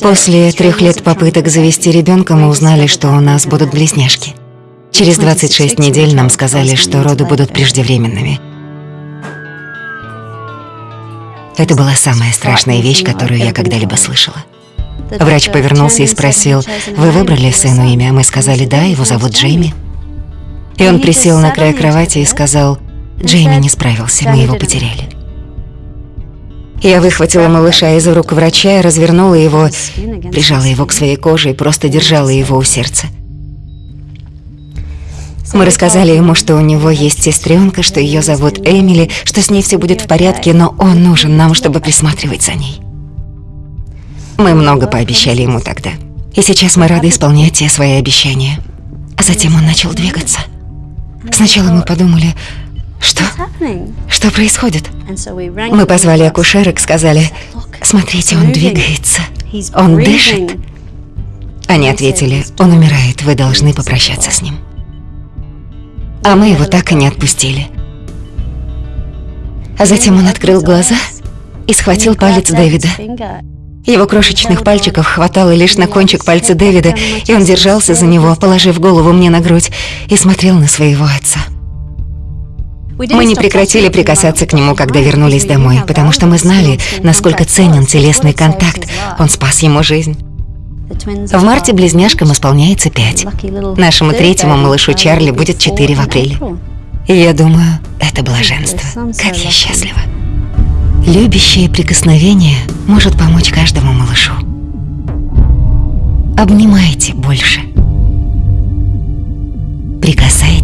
После трех лет попыток завести ребенка мы узнали, что у нас будут близняшки. Через 26 недель нам сказали, что роды будут преждевременными. Это была самая страшная вещь, которую я когда-либо слышала. Врач повернулся и спросил, «Вы выбрали сыну имя?» Мы сказали, «Да, его зовут Джейми». И он присел на край кровати и сказал, «Джейми не справился, мы его потеряли». Я выхватила малыша из рук врача и развернула его, прижала его к своей коже и просто держала его у сердца. Мы рассказали ему, что у него есть сестренка, что ее зовут Эмили, что с ней все будет в порядке, но он нужен нам, чтобы присматривать за ней. Мы много пообещали ему тогда. И сейчас мы рады исполнять те свои обещания. А затем он начал двигаться. Сначала мы подумали, что? Что происходит? Мы позвали акушерок, сказали, смотрите, он двигается, он дышит. Они ответили, он умирает, вы должны попрощаться с ним. А мы его так и не отпустили. А затем он открыл глаза и схватил палец Дэвида. Его крошечных пальчиков хватало лишь на кончик пальца Дэвида, и он держался за него, положив голову мне на грудь, и смотрел на своего отца. Мы не прекратили прикасаться к нему, когда вернулись домой, потому что мы знали, насколько ценен телесный контакт. Он спас ему жизнь. В марте близняшкам исполняется пять. Нашему третьему малышу Чарли будет четыре в апреле. И я думаю, это блаженство. Как я счастлива. Любящее прикосновение может помочь каждому малышу. Обнимайте больше. Прикасайтесь